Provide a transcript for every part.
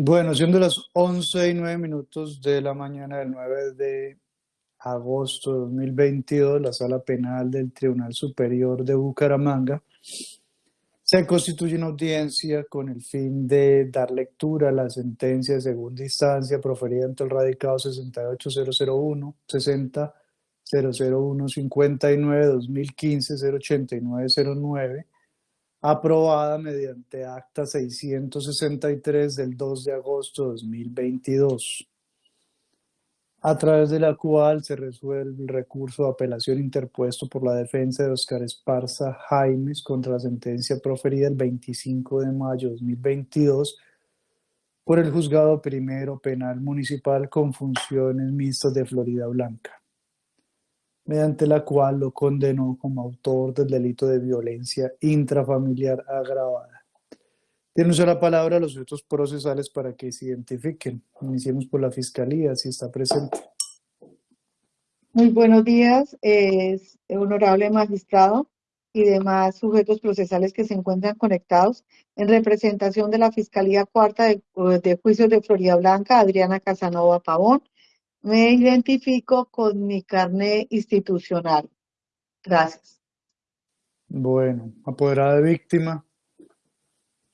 Bueno, siendo las 11 y 9 minutos de la mañana del 9 de agosto de 2022, la Sala Penal del Tribunal Superior de Bucaramanga se constituye una audiencia con el fin de dar lectura a la sentencia de segunda instancia proferida ante el radicado 68001, 60 001 59 2015 08909 aprobada mediante acta 663 del 2 de agosto de 2022, a través de la cual se resuelve el recurso de apelación interpuesto por la defensa de Oscar Esparza Jaimes contra la sentencia proferida el 25 de mayo de 2022 por el Juzgado Primero Penal Municipal con funciones mixtas de Florida Blanca mediante la cual lo condenó como autor del delito de violencia intrafamiliar agravada. Tiene usted la palabra los sujetos procesales para que se identifiquen. Iniciemos por la Fiscalía, si está presente. Muy buenos días, es honorable magistrado y demás sujetos procesales que se encuentran conectados. En representación de la Fiscalía Cuarta de, de Juicios de Florida Blanca, Adriana Casanova Pavón, me identifico con mi carnet institucional. Gracias. Bueno, apoderada de víctima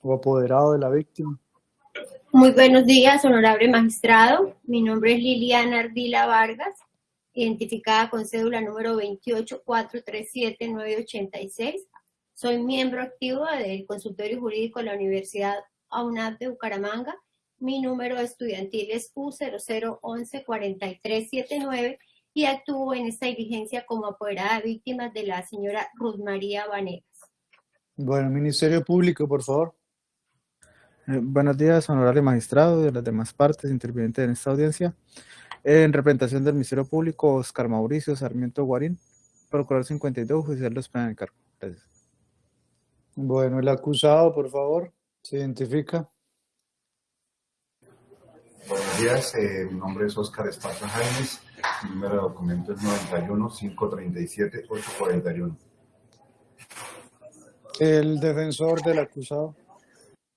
o apoderado de la víctima. Muy buenos días, honorable magistrado. Mi nombre es Liliana Ardila Vargas, identificada con cédula número 28437-986. Soy miembro activo del consultorio jurídico de la Universidad AUNAP de Bucaramanga mi número estudiantil es U00114379 y actúo en esta diligencia como apoderada de víctimas de la señora Ruth María Vanegas. Bueno, Ministerio Público, por favor. Eh, buenos días, honorable magistrado y de las demás partes intervinientes en esta audiencia. En representación del Ministerio Público, Oscar Mauricio Sarmiento Guarín, Procurador 52, Judicial de España de Cargo. Gracias. Bueno, el acusado, por favor, se identifica. Buenos días, eh, mi nombre es Oscar Esparza Jaimes, mi número de documento es 91 537 841. El defensor del acusado.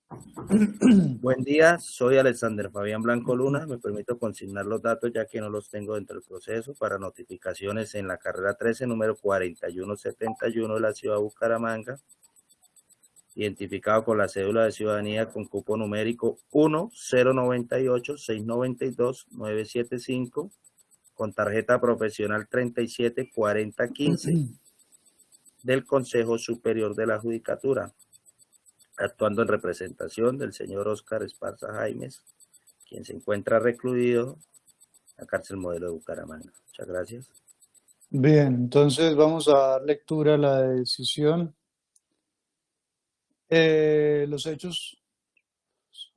Buen día, soy Alexander Fabián Blanco Luna. Me permito consignar los datos ya que no los tengo dentro del proceso para notificaciones en la carrera 13, número 4171 de la ciudad de Bucaramanga, identificado con la cédula de ciudadanía con cupo numérico 1098-692-975, con tarjeta profesional 374015 del Consejo Superior de la Judicatura, actuando en representación del señor Oscar Esparza Jaimes, quien se encuentra recluido en la cárcel modelo de Bucaramanga. Muchas gracias. Bien, entonces vamos a dar lectura a la decisión eh, los hechos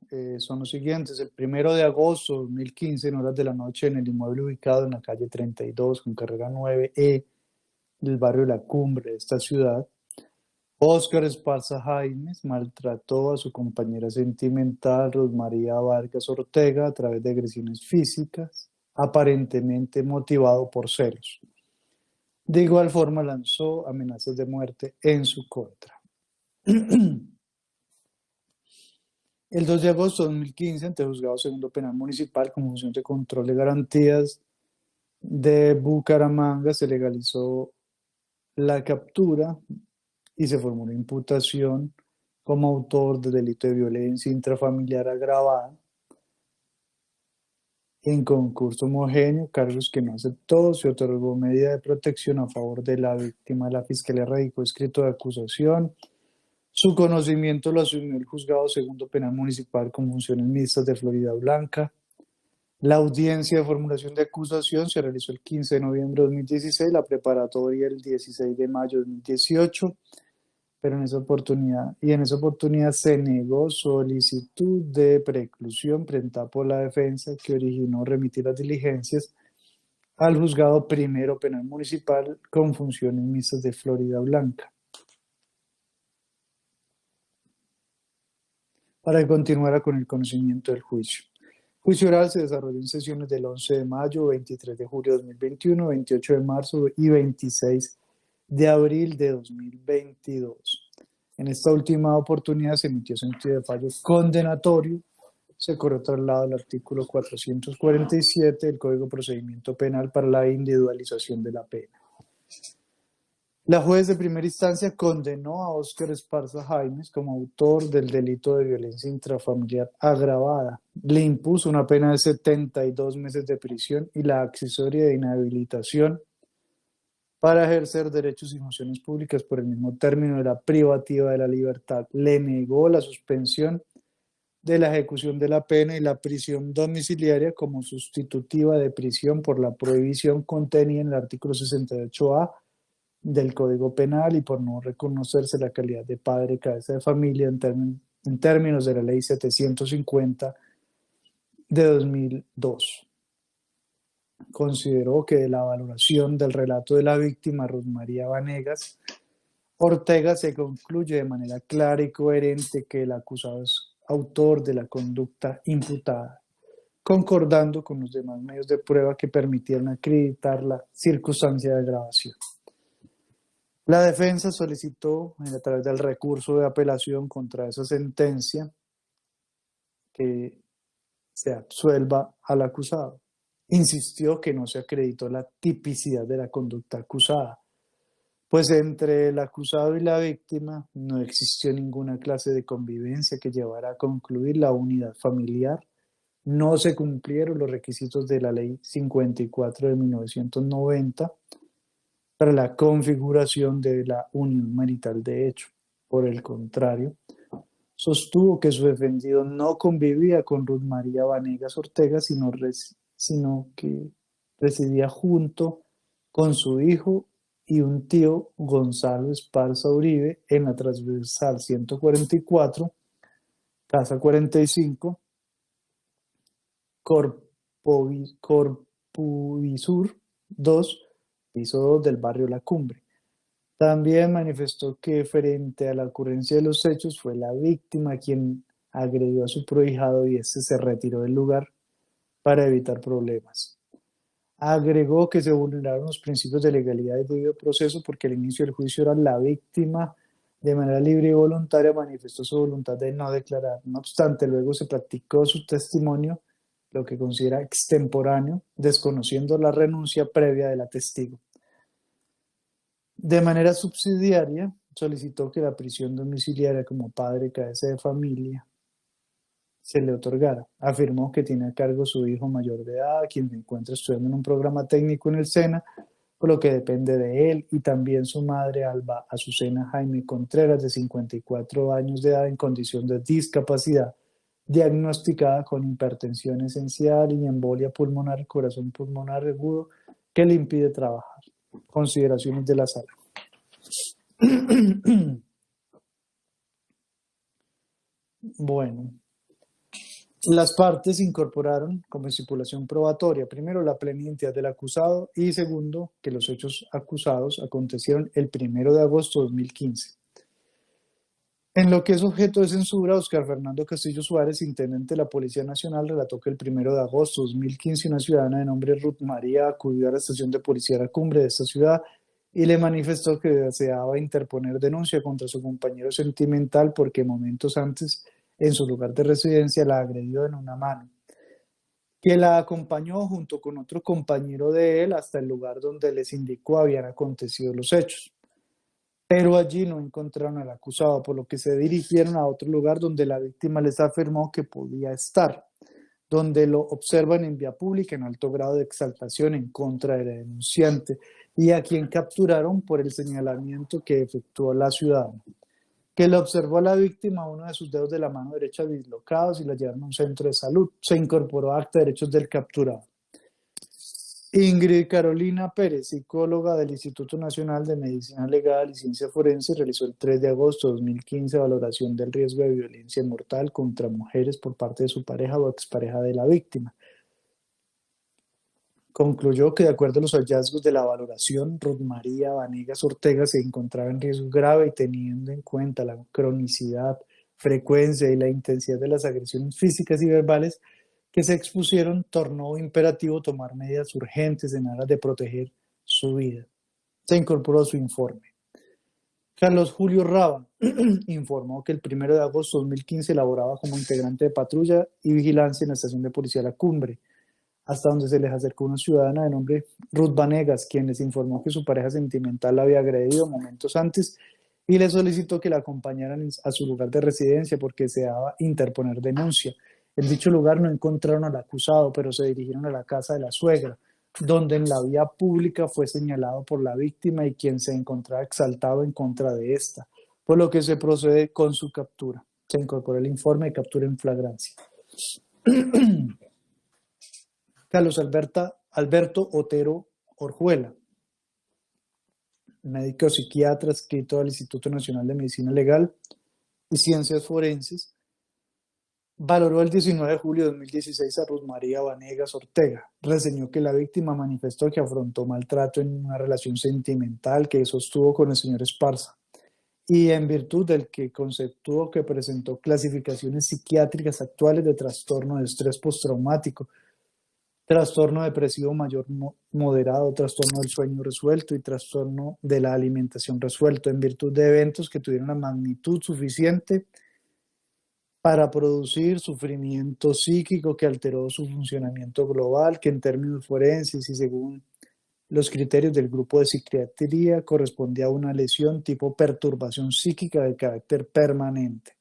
eh, son los siguientes. El primero de agosto de 2015, en horas de la noche, en el inmueble ubicado en la calle 32 con carrera 9E del barrio La Cumbre de esta ciudad, Óscar Esparza Jaimes maltrató a su compañera sentimental Rosmaría Vargas Ortega a través de agresiones físicas, aparentemente motivado por celos. De igual forma lanzó amenazas de muerte en su contra. El 2 de agosto de 2015, ante el Juzgado Segundo Penal Municipal, con función de control de garantías de Bucaramanga, se legalizó la captura y se formó una imputación como autor del delito de violencia intrafamiliar agravada en concurso homogéneo, cargos que no aceptó, se otorgó medida de protección a favor de la víctima, la Fiscalía radicó escrito de acusación, su conocimiento lo asumió el Juzgado Segundo Penal Municipal con funciones mixtas de Florida Blanca. La audiencia de formulación de acusación se realizó el 15 de noviembre de 2016, la preparatoria el 16 de mayo de 2018, pero en esa oportunidad, y en esa oportunidad se negó solicitud de preclusión presentada por la defensa que originó remitir las diligencias al Juzgado Primero Penal Municipal con funciones mixtas de Florida Blanca. Para que continuara con el conocimiento del juicio. El juicio oral se desarrolló en sesiones del 11 de mayo, 23 de julio de 2021, 28 de marzo y 26 de abril de 2022. En esta última oportunidad se emitió sentido de fallo condenatorio se corrió traslado al artículo 447 del Código de Procedimiento Penal para la individualización de la pena. La juez de primera instancia condenó a Óscar Esparza Jaimes como autor del delito de violencia intrafamiliar agravada. Le impuso una pena de 72 meses de prisión y la accesoria de inhabilitación para ejercer derechos y funciones públicas por el mismo término de la privativa de la libertad. Le negó la suspensión de la ejecución de la pena y la prisión domiciliaria como sustitutiva de prisión por la prohibición contenida en el artículo 68A del Código Penal y por no reconocerse la calidad de padre cabeza de familia en, en términos de la Ley 750 de 2002. Consideró que de la valoración del relato de la víctima, Ruth María Vanegas, Ortega se concluye de manera clara y coherente que el acusado es autor de la conducta imputada, concordando con los demás medios de prueba que permitieron acreditar la circunstancia de grabación. La defensa solicitó, a través del recurso de apelación contra esa sentencia, que se absuelva al acusado. Insistió que no se acreditó la tipicidad de la conducta acusada, pues entre el acusado y la víctima no existió ninguna clase de convivencia que llevara a concluir la unidad familiar, no se cumplieron los requisitos de la Ley 54 de 1990 para la configuración de la unión marital de hecho. Por el contrario, sostuvo que su defendido no convivía con Ruth María Vanegas Ortega, sino, sino que residía junto con su hijo y un tío Gonzalo Esparza Uribe en la transversal 144, casa 45, Corpuvisur 2, piso 2 del barrio La Cumbre. También manifestó que frente a la ocurrencia de los hechos fue la víctima quien agredió a su prohijado y este se retiró del lugar para evitar problemas. Agregó que se vulneraron los principios de legalidad y debido proceso porque al inicio del juicio era la víctima de manera libre y voluntaria manifestó su voluntad de no declarar. No obstante, luego se practicó su testimonio, lo que considera extemporáneo, desconociendo la renuncia previa de la testigo. De manera subsidiaria, solicitó que la prisión domiciliaria como padre cabeza de familia se le otorgara. Afirmó que tiene a cargo su hijo mayor de edad, quien se encuentra estudiando en un programa técnico en el SENA, por lo que depende de él, y también su madre Alba Azucena Jaime Contreras, de 54 años de edad, en condición de discapacidad, diagnosticada con hipertensión esencial y embolia pulmonar, corazón pulmonar agudo, que le impide trabajar. Consideraciones de la sala. bueno, las partes incorporaron como estipulación probatoria, primero, la plena identidad del acusado y segundo, que los hechos acusados acontecieron el primero de agosto de 2015. En lo que es objeto de censura, Oscar Fernando Castillo Suárez, intendente de la Policía Nacional, relató que el primero de agosto de 2015 una ciudadana de nombre Ruth María acudió a la estación de policía de la cumbre de esta ciudad y le manifestó que deseaba interponer denuncia contra su compañero sentimental porque momentos antes en su lugar de residencia la agredió en una mano, que la acompañó junto con otro compañero de él hasta el lugar donde les indicó habían acontecido los hechos. Pero allí no encontraron al acusado, por lo que se dirigieron a otro lugar donde la víctima les afirmó que podía estar, donde lo observan en vía pública en alto grado de exaltación en contra del denunciante y a quien capturaron por el señalamiento que efectuó la ciudadana que le observó a la víctima uno de sus dedos de la mano derecha dislocados y la llevaron a un centro de salud. Se incorporó a acta de derechos del capturado. Ingrid Carolina Pérez, psicóloga del Instituto Nacional de Medicina Legal y Ciencia Forense, realizó el 3 de agosto de 2015 valoración del riesgo de violencia mortal contra mujeres por parte de su pareja o expareja de la víctima. Concluyó que de acuerdo a los hallazgos de la valoración, Ruth María Vanegas Ortega se encontraba en riesgo grave y teniendo en cuenta la cronicidad, frecuencia y la intensidad de las agresiones físicas y verbales que se expusieron, tornó imperativo tomar medidas urgentes en aras de proteger su vida. Se incorporó a su informe. Carlos Julio Raba informó que el 1 de agosto de 2015 laboraba como integrante de patrulla y vigilancia en la estación de policía La Cumbre, hasta donde se les acercó una ciudadana de nombre Ruth Vanegas, quien les informó que su pareja sentimental la había agredido momentos antes y le solicitó que la acompañaran a su lugar de residencia porque deseaba interponer denuncia. En dicho lugar no encontraron al acusado, pero se dirigieron a la casa de la suegra, donde en la vía pública fue señalado por la víctima y quien se encontraba exaltado en contra de esta, por lo que se procede con su captura. Se incorporó el informe de captura en flagrancia. Carlos Alberto Otero Orjuela, médico psiquiatra adscrito al Instituto Nacional de Medicina Legal y Ciencias Forenses, valoró el 19 de julio de 2016 a Ruth María Vanegas Ortega. Reseñó que la víctima manifestó que afrontó maltrato en una relación sentimental que sostuvo con el señor Esparza y en virtud del que conceptuó que presentó clasificaciones psiquiátricas actuales de trastorno de estrés postraumático, trastorno depresivo mayor moderado, trastorno del sueño resuelto y trastorno de la alimentación resuelto en virtud de eventos que tuvieron una magnitud suficiente para producir sufrimiento psíquico que alteró su funcionamiento global, que en términos forenses y según los criterios del grupo de psiquiatría correspondía a una lesión tipo perturbación psíquica de carácter permanente.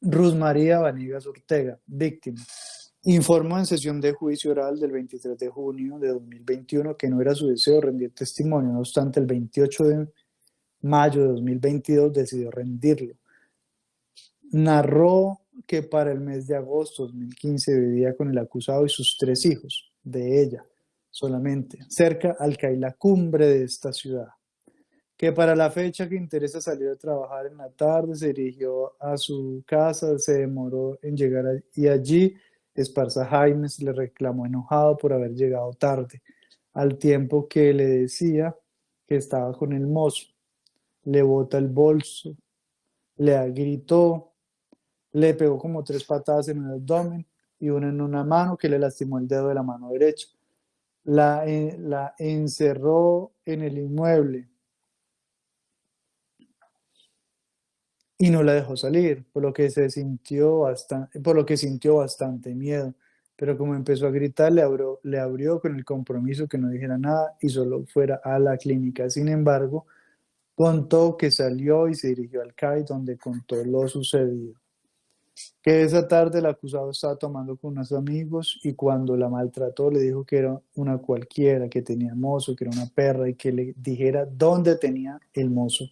Ruth María Vanegas Ortega, víctima. Informó en sesión de juicio oral del 23 de junio de 2021 que no era su deseo rendir testimonio, no obstante el 28 de mayo de 2022 decidió rendirlo. Narró que para el mes de agosto de 2015 vivía con el acusado y sus tres hijos, de ella solamente, cerca al la cumbre de esta ciudad. Que para la fecha que interesa salir a trabajar en la tarde, se dirigió a su casa, se demoró en llegar y allí Esparza Jaimes le reclamó enojado por haber llegado tarde, al tiempo que le decía que estaba con el mozo. Le bota el bolso, le gritó, le pegó como tres patadas en el abdomen y una en una mano que le lastimó el dedo de la mano derecha. La, eh, encerró en el inmueble, y no la dejó salir, por lo que se sintió bastante, por lo que sintió bastante miedo. Pero como empezó a gritar, le abrió, le abrió con el compromiso que no dijera nada y solo fuera a la clínica. Sin embargo, contó que salió y se dirigió al CAI donde contó lo sucedido. Que esa tarde el acusado estaba tomando con unos amigos y cuando la maltrató le dijo que era una cualquiera, que tenía mozo, que era una perra y que le dijera dónde tenía el mozo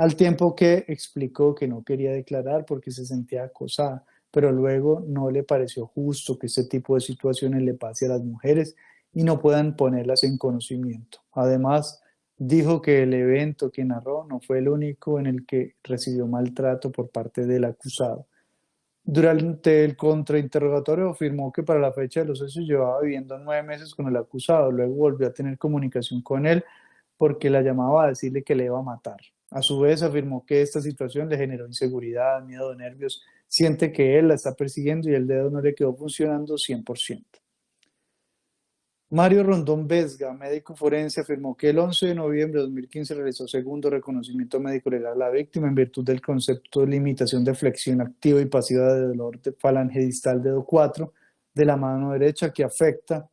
al tiempo que explicó que no quería declarar porque se sentía acosada, pero luego no le pareció justo que este tipo de situaciones le pase a las mujeres y no puedan ponerlas en conocimiento. Además, dijo que el evento que narró no fue el único en el que recibió maltrato por parte del acusado. Durante el contrainterrogatorio afirmó que para la fecha de los hechos llevaba viviendo nueve meses con el acusado, luego volvió a tener comunicación con él porque la llamaba a decirle que le iba a matar. A su vez afirmó que esta situación le generó inseguridad, miedo, nervios, siente que él la está persiguiendo y el dedo no le quedó funcionando 100%. Mario Rondón Vesga, médico forense, afirmó que el 11 de noviembre de 2015 realizó segundo reconocimiento médico legal a la víctima en virtud del concepto de limitación de flexión activa y pasiva de dolor de falange distal dedo 4 de la mano derecha que afecta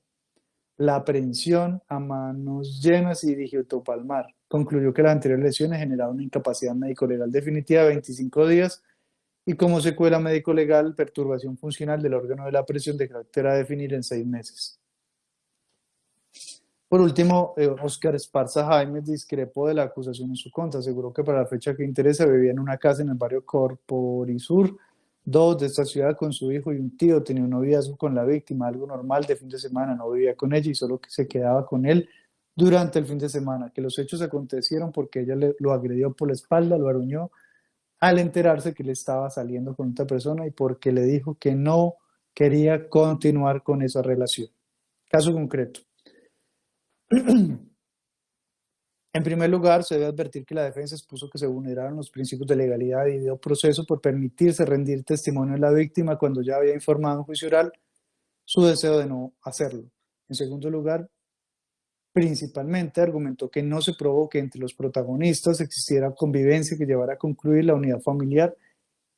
la aprehensión a manos llenas y digiotopalmar concluyó que las anteriores lesiones generaron una incapacidad médico-legal definitiva de 25 días y como secuela médico-legal, perturbación funcional del órgano de la presión de carácter a definir en seis meses. Por último, Oscar eh, Esparza Jaime discrepó de la acusación en su contra. Aseguró que para la fecha que interesa vivía en una casa en el barrio Corporisur, dos de esta ciudad con su hijo y un tío. Tenía un noviazgo con la víctima, algo normal de fin de semana. No vivía con ella y solo que se quedaba con él durante el fin de semana, que los hechos acontecieron porque ella lo agredió por la espalda, lo aruñó, al enterarse que le estaba saliendo con otra persona y porque le dijo que no quería continuar con esa relación. Caso concreto. En primer lugar, se debe advertir que la defensa expuso que se vulneraron los principios de legalidad y de proceso por permitirse rendir testimonio de la víctima cuando ya había informado en juicio oral su deseo de no hacerlo. En segundo lugar, Principalmente argumentó que no se probó que entre los protagonistas existiera convivencia que llevara a concluir la unidad familiar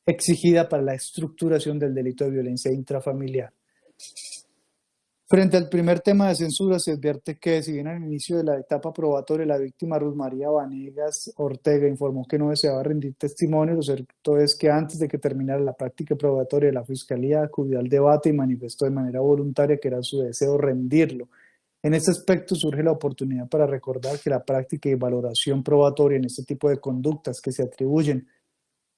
exigida para la estructuración del delito de violencia intrafamiliar. Frente al primer tema de censura, se advierte que, si bien al inicio de la etapa probatoria la víctima Ruth María Vanegas Ortega informó que no deseaba rendir testimonio, lo cierto es que antes de que terminara la práctica probatoria, la Fiscalía acudió al debate y manifestó de manera voluntaria que era su deseo rendirlo. En este aspecto surge la oportunidad para recordar que la práctica y valoración probatoria en este tipo de conductas que se atribuyen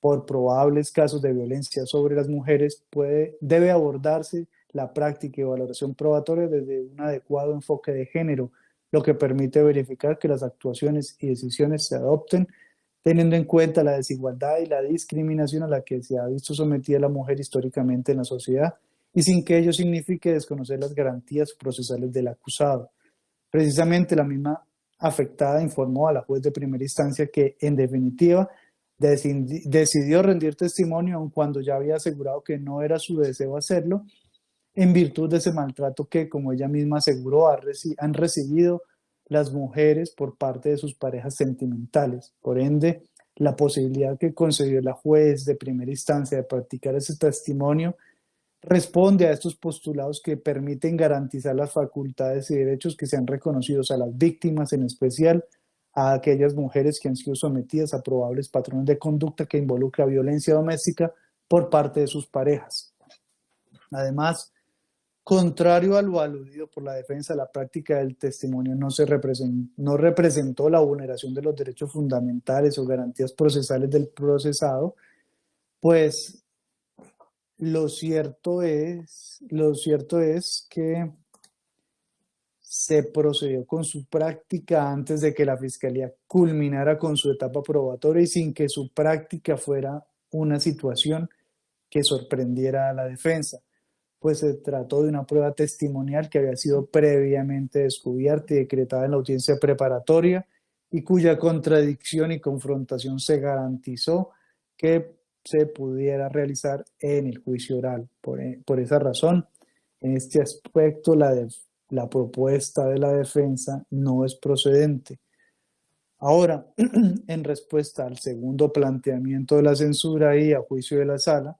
por probables casos de violencia sobre las mujeres puede, debe abordarse la práctica y valoración probatoria desde un adecuado enfoque de género, lo que permite verificar que las actuaciones y decisiones se adopten teniendo en cuenta la desigualdad y la discriminación a la que se ha visto sometida la mujer históricamente en la sociedad y sin que ello signifique desconocer las garantías procesales del acusado. Precisamente la misma afectada informó a la juez de primera instancia que, en definitiva, decidió rendir testimonio aun cuando ya había asegurado que no era su deseo hacerlo en virtud de ese maltrato que, como ella misma aseguró, han recibido las mujeres por parte de sus parejas sentimentales. Por ende, la posibilidad que concedió la juez de primera instancia de practicar ese testimonio responde a estos postulados que permiten garantizar las facultades y derechos que sean reconocidos a las víctimas, en especial a aquellas mujeres que han sido sometidas a probables patrones de conducta que involucra violencia doméstica por parte de sus parejas. Además, Contrario a lo aludido por la defensa, la práctica del testimonio no, se representó, no representó la vulneración de los derechos fundamentales o garantías procesales del procesado, pues lo cierto es, lo cierto es que se procedió con su práctica antes de que la Fiscalía culminara con su etapa probatoria y sin que su práctica fuera una situación que sorprendiera a la defensa pues se trató de una prueba testimonial que había sido previamente descubierta y decretada en la audiencia preparatoria y cuya contradicción y confrontación se garantizó que se pudiera realizar en el juicio oral. Por, e, esa razón, en este aspecto, la, la propuesta de la defensa no es procedente. Ahora, en respuesta al segundo planteamiento de la censura y a juicio de la sala,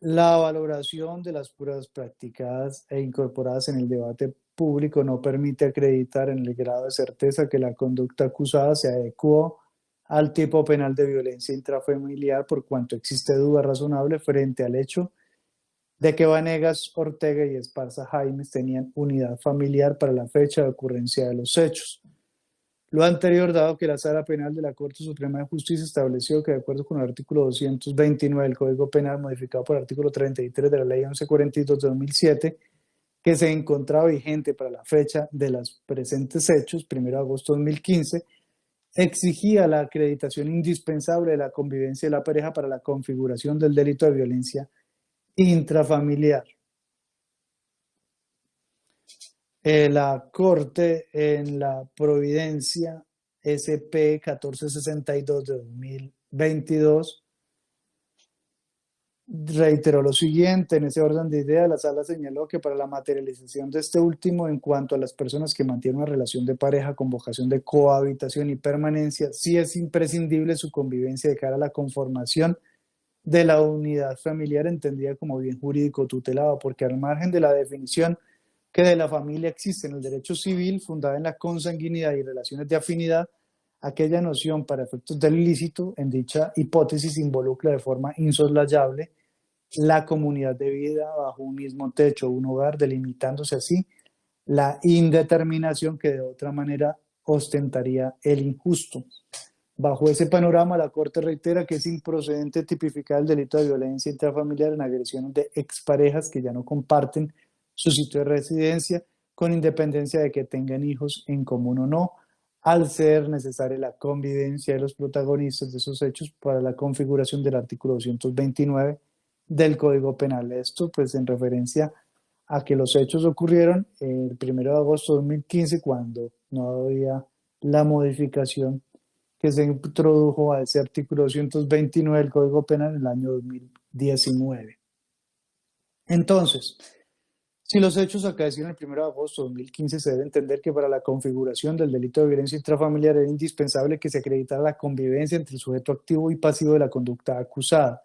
la valoración de las pruebas practicadas e incorporadas en el debate público no permite acreditar en el grado de certeza que la conducta acusada se adecuó al tipo penal de violencia intrafamiliar por cuanto existe duda razonable frente al hecho de que Vanegas, Ortega y Esparza Jaimes tenían unidad familiar para la fecha de ocurrencia de los hechos. Lo anterior, dado que la Sala Penal de la Corte Suprema de Justicia estableció que, de acuerdo con el artículo 229 del Código Penal, modificado por el artículo 33 de la Ley 1142 de 2007, que se encontraba vigente para la fecha de los presentes hechos, 1 de agosto de 2015, exigía la acreditación indispensable de la convivencia de la pareja para la configuración del delito de violencia intrafamiliar. Eh, la Corte en la Providencia SP 1462 de 2022 reiteró lo siguiente, en ese orden de ideas, la sala señaló que para la materialización de este último en cuanto a las personas que mantienen una relación de pareja con vocación de cohabitación y permanencia, sí es imprescindible su convivencia de cara a la conformación de la unidad familiar entendida como bien jurídico tutelado, porque al margen de la definición que de la familia existe en el derecho civil fundada en la consanguinidad y relaciones de afinidad, aquella noción para efectos del ilícito en dicha hipótesis involucra de forma insoslayable la comunidad de vida bajo un mismo techo, un hogar, delimitándose así la indeterminación que de otra manera ostentaría el injusto. Bajo ese panorama, la Corte reitera que es improcedente tipificar el delito de violencia intrafamiliar en agresiones de exparejas que ya no comparten su sitio de residencia, con independencia de que tengan hijos en común o no, al ser necesaria la convivencia de los protagonistas de esos hechos para la configuración del artículo 229 del Código Penal. Esto pues en referencia a que los hechos ocurrieron el 1 de agosto de 2015 cuando no había la modificación que se introdujo a ese artículo 229 del Código Penal en el año 2019. Entonces, Si los hechos acaecieron el 1 de agosto de 2015, se debe entender que para la configuración del delito de violencia intrafamiliar era indispensable que se acreditara la convivencia entre el sujeto activo y pasivo de la conducta acusada.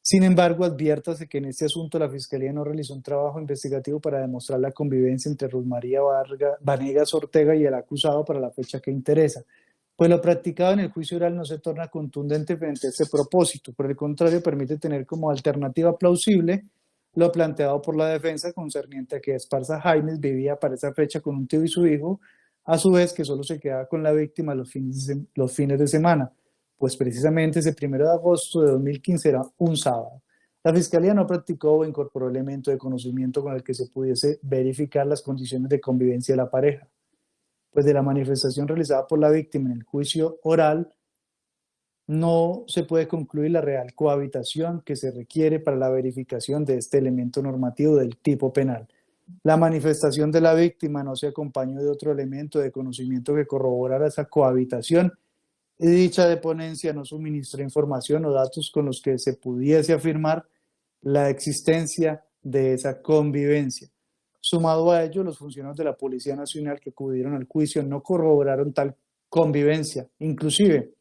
Sin embargo, adviértase que en este asunto la Fiscalía no realizó un trabajo investigativo para demostrar la convivencia entre Rosmaría Vargas, Vanegas Ortega y el acusado para la fecha que interesa, pues lo practicado en el juicio oral no se torna contundente frente a este propósito, por el contrario, permite tener como alternativa plausible lo planteado por la defensa concerniente a que Esparza Jaimes vivía para esa fecha con un tío y su hijo, a su vez que solo se quedaba con la víctima los fines de, los fines de semana, pues precisamente ese primero de agosto de 2015 era un sábado. La Fiscalía no practicó o incorporó elemento de conocimiento con el que se pudiese verificar las condiciones de convivencia de la pareja, pues de la manifestación realizada por la víctima en el juicio oral no se puede concluir la real cohabitación que se requiere para la verificación de este elemento normativo del tipo penal. La manifestación de la víctima no se acompañó de otro elemento de conocimiento que corroborara esa cohabitación y dicha deponencia no suministra información o datos con los que se pudiese afirmar la existencia de esa convivencia. Sumado a ello, los funcionarios de la Policía Nacional que acudieron al juicio no corroboraron tal convivencia. Inclusive,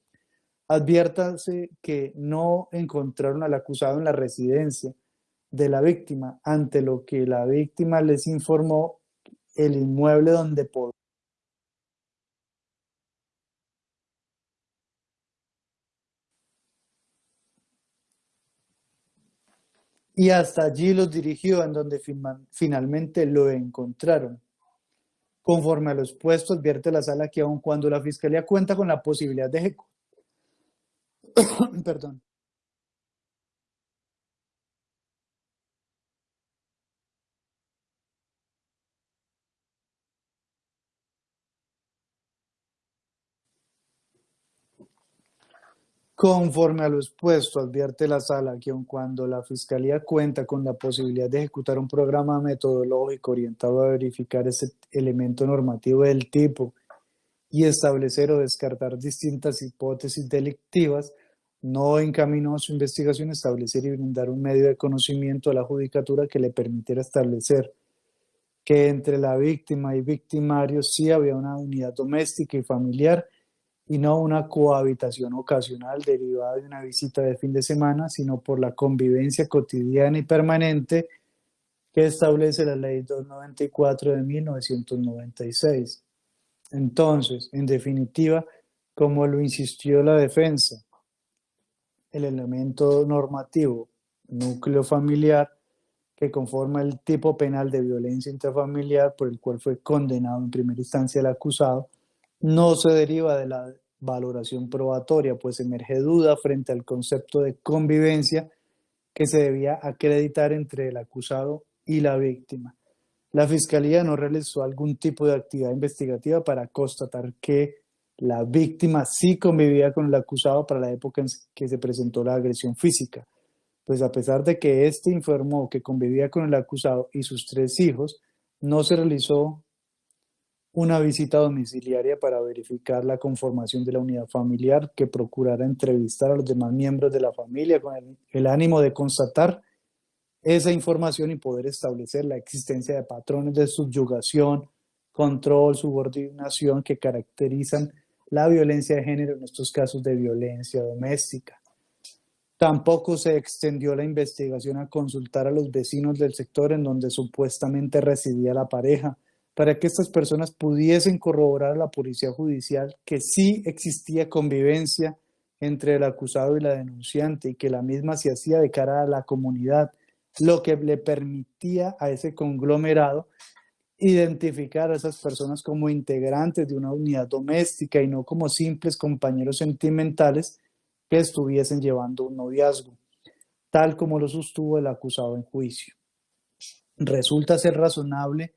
Adviértase que no encontraron al acusado en la residencia de la víctima, ante lo que la víctima les informó el inmueble donde podía y hasta allí los dirigió en donde finalmente lo encontraron. Conforme a lo expuesto, advierte la sala que aun cuando la Fiscalía cuenta con la posibilidad de ejecutar Perdón. Conforme a lo expuesto, advierte la sala que aun cuando la Fiscalía cuenta con la posibilidad de ejecutar un programa metodológico orientado a verificar ese elemento normativo del tipo y establecer o descartar distintas hipótesis delictivas, no encaminó su investigación a establecer y brindar un medio de conocimiento a la judicatura que le permitiera establecer que entre la víctima y victimario sí había una unidad doméstica y familiar y no una cohabitación ocasional derivada de una visita de fin de semana, sino por la convivencia cotidiana y permanente que establece la Ley 294 de 1996. Entonces, en definitiva, como lo insistió la defensa, el elemento normativo núcleo familiar que conforma el tipo penal de violencia intrafamiliar por el cual fue condenado en primera instancia el acusado, no se deriva de la valoración probatoria, pues emerge duda frente al concepto de convivencia que se debía acreditar entre el acusado y la víctima. La Fiscalía no realizó algún tipo de actividad investigativa para constatar que la víctima sí convivía con el acusado para la época en que se presentó la agresión física, pues a pesar de que éste informó que convivía con el acusado y sus tres hijos, no se realizó una visita domiciliaria para verificar la conformación de la unidad familiar que procurara entrevistar a los demás miembros de la familia con el, el ánimo de constatar esa información y poder establecer la existencia de patrones de subyugación, control, subordinación que caracterizan la violencia de género en estos casos de violencia doméstica. Tampoco se extendió la investigación a consultar a los vecinos del sector en donde supuestamente residía la pareja, para que estas personas pudiesen corroborar a la policía judicial que sí existía convivencia entre el acusado y la denunciante y que la misma se hacía de cara a la comunidad lo que le permitía a ese conglomerado identificar a esas personas como integrantes de una unidad doméstica y no como simples compañeros sentimentales que estuviesen llevando un noviazgo, tal como lo sostuvo el acusado en juicio. Resulta ser razonable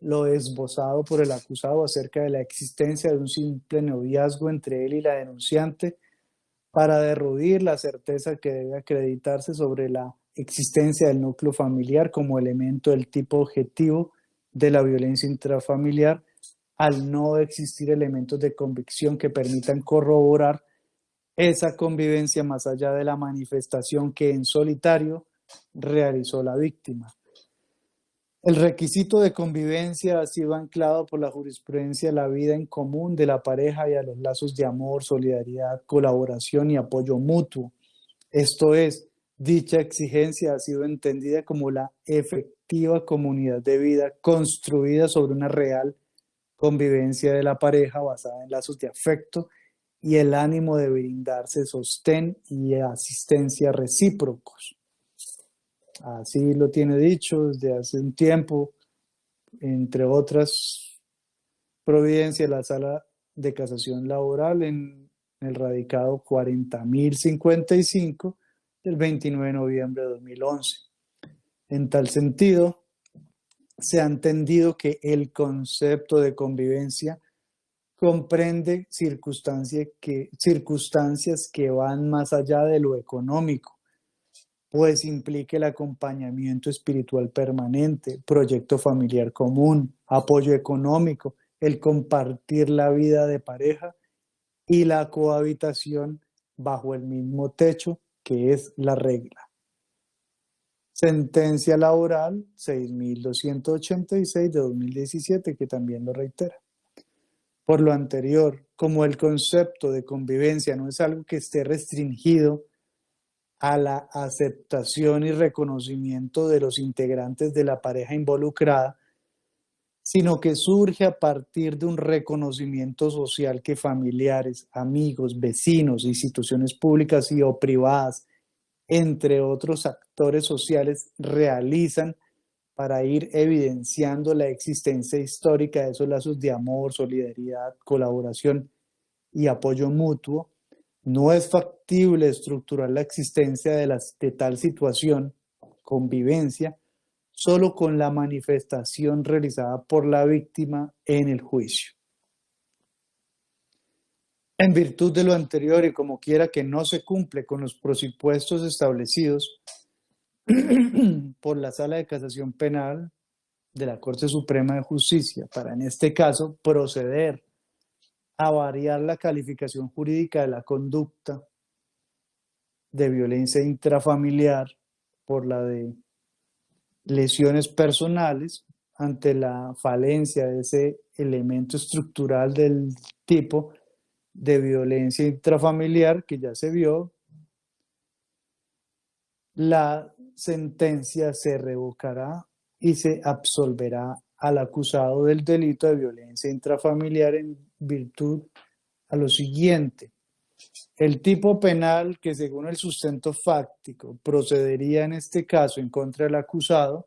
lo esbozado por el acusado acerca de la existencia de un simple noviazgo entre él y la denunciante para derrudir la certeza que debe acreditarse sobre la existencia del núcleo familiar como elemento del tipo objetivo de la violencia intrafamiliar al no existir elementos de convicción que permitan corroborar esa convivencia más allá de la manifestación que en solitario realizó la víctima. El requisito de convivencia ha sido anclado por la jurisprudencia a la vida en común de la pareja y a los lazos de amor, solidaridad, colaboración y apoyo mutuo. Esto es, dicha exigencia ha sido entendida como la efectiva comunidad de vida construida sobre una real convivencia de la pareja basada en lazos de afecto y el ánimo de brindarse sostén y asistencia recíprocos. Así lo tiene dicho desde hace un tiempo, entre otras providencias, la sala de casación laboral en el radicado 40.055 del 29 de noviembre de 2011. En tal sentido, se ha entendido que el concepto de convivencia comprende circunstancias que, circunstancias que van más allá de lo económico pues implique el acompañamiento espiritual permanente, proyecto familiar común, apoyo económico, el compartir la vida de pareja y la cohabitación bajo el mismo techo, que es la regla. Sentencia laboral 6286 de 2017, que también lo reitera. Por lo anterior, como el concepto de convivencia no es algo que esté restringido a la aceptación y reconocimiento de los integrantes de la pareja involucrada, sino que surge a partir de un reconocimiento social que familiares, amigos, vecinos, instituciones públicas y o privadas, entre otros actores sociales, realizan para ir evidenciando la existencia histórica de esos lazos de amor, solidaridad, colaboración y apoyo mutuo no es factible estructurar la existencia de, de tal situación, convivencia, solo con la manifestación realizada por la víctima en el juicio. En virtud de lo anterior y como quiera que no se cumple con los presupuestos establecidos por la Sala de Casación Penal de la Corte Suprema de Justicia para en este caso proceder a variar la calificación jurídica de la conducta de violencia intrafamiliar por la de lesiones personales ante la falencia de ese elemento estructural del tipo de violencia intrafamiliar que ya se vio, la sentencia se revocará y se absolverá al acusado del delito de violencia intrafamiliar en virtud a lo siguiente. El tipo penal que según el sustento fáctico procedería en este caso en contra del acusado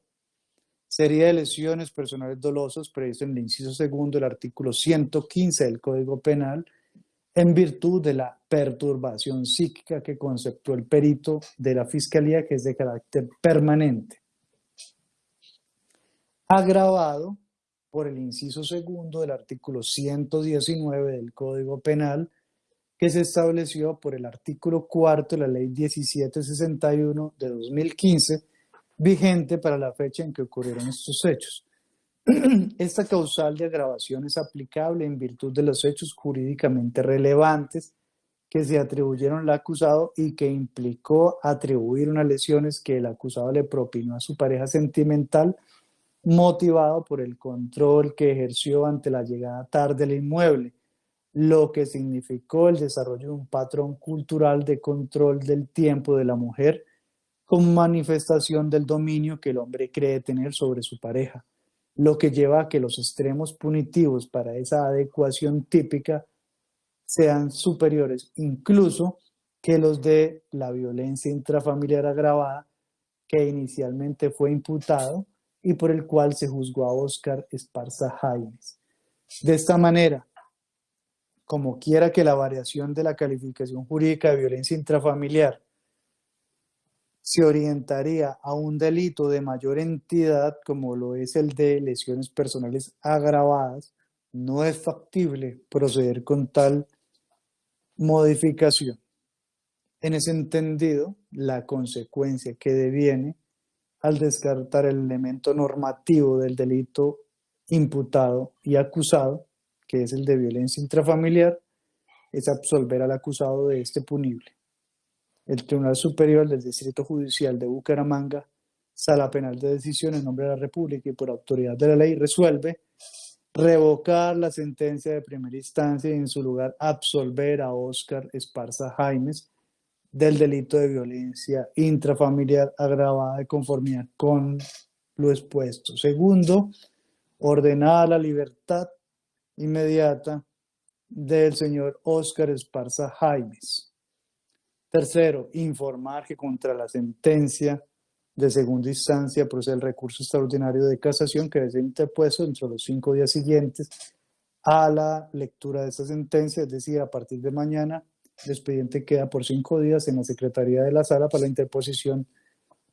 sería de lesiones personales dolosas previsto en el inciso segundo del artículo 115 del Código Penal en virtud de la perturbación psíquica que conceptuó el perito de la Fiscalía que es de carácter permanente. Agravado por el inciso segundo del artículo 119 del Código Penal, que se estableció por el artículo cuarto de la Ley 1761 de 2015, vigente para la fecha en que ocurrieron estos hechos. Esta causal de agravación es aplicable en virtud de los hechos jurídicamente relevantes que se atribuyeron al acusado y que implicó atribuir unas lesiones que el acusado le propinó a su pareja sentimental motivado por el control que ejerció ante la llegada tarde del inmueble, lo que significó el desarrollo de un patrón cultural de control del tiempo de la mujer como manifestación del dominio que el hombre cree tener sobre su pareja, lo que lleva a que los extremos punitivos para esa adecuación típica sean superiores incluso que los de la violencia intrafamiliar agravada que inicialmente fue imputado y por el cual se juzgó a Oscar Esparza Jaimes. De esta manera, como quiera que la variación de la calificación jurídica de violencia intrafamiliar se orientaría a un delito de mayor entidad como lo es el de lesiones personales agravadas, no es factible proceder con tal modificación. En ese entendido, la consecuencia que deviene al descartar el elemento normativo del delito imputado y acusado, que es el de violencia intrafamiliar, es absolver al acusado de este punible. El Tribunal Superior del Distrito Judicial de Bucaramanga Sala Penal de Decisión en nombre de la República y por autoridad de la ley resuelve revocar la sentencia de primera instancia y en su lugar absolver a Óscar Esparza Jaimes del delito de violencia intrafamiliar agravada de conformidad con lo expuesto. Segundo, ordenar la libertad inmediata del señor Óscar Esparza Jaimes. Tercero, informar que contra la sentencia de segunda instancia procede el recurso extraordinario de casación que debe ser interpuesto dentro de los cinco días siguientes a la lectura de esta sentencia, es decir, a partir de mañana el expediente queda por cinco días en la Secretaría de la Sala para la interposición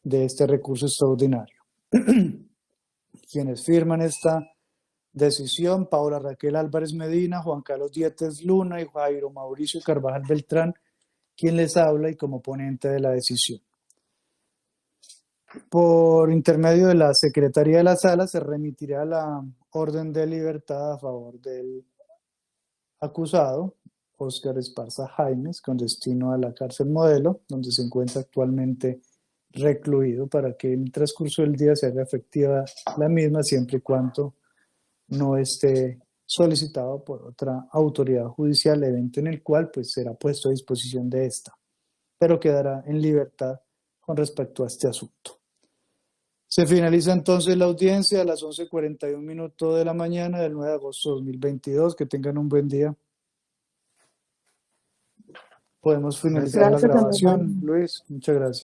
de este recurso extraordinario. Quienes firman esta decisión, Paula Raquel Álvarez Medina, Juan Carlos Dietes Luna y Jairo Mauricio Carvajal Beltrán, quien les habla y como ponente de la decisión. Por intermedio de la Secretaría de la Sala se remitirá la orden de libertad a favor del acusado, Óscar Esparza Jaimes, con destino a la cárcel modelo, donde se encuentra actualmente recluido para que en el transcurso del día se haga efectiva la misma siempre y cuando no esté solicitado por otra autoridad judicial, evento en el cual pues será puesto a disposición de esta, pero quedará en libertad con respecto a este asunto. Se finaliza entonces la audiencia a las 11.41 minutos de la mañana del 9 de agosto de 2022. Que tengan un buen día. Podemos finalizar Gracias, la grabación. Luis. Muchas gracias.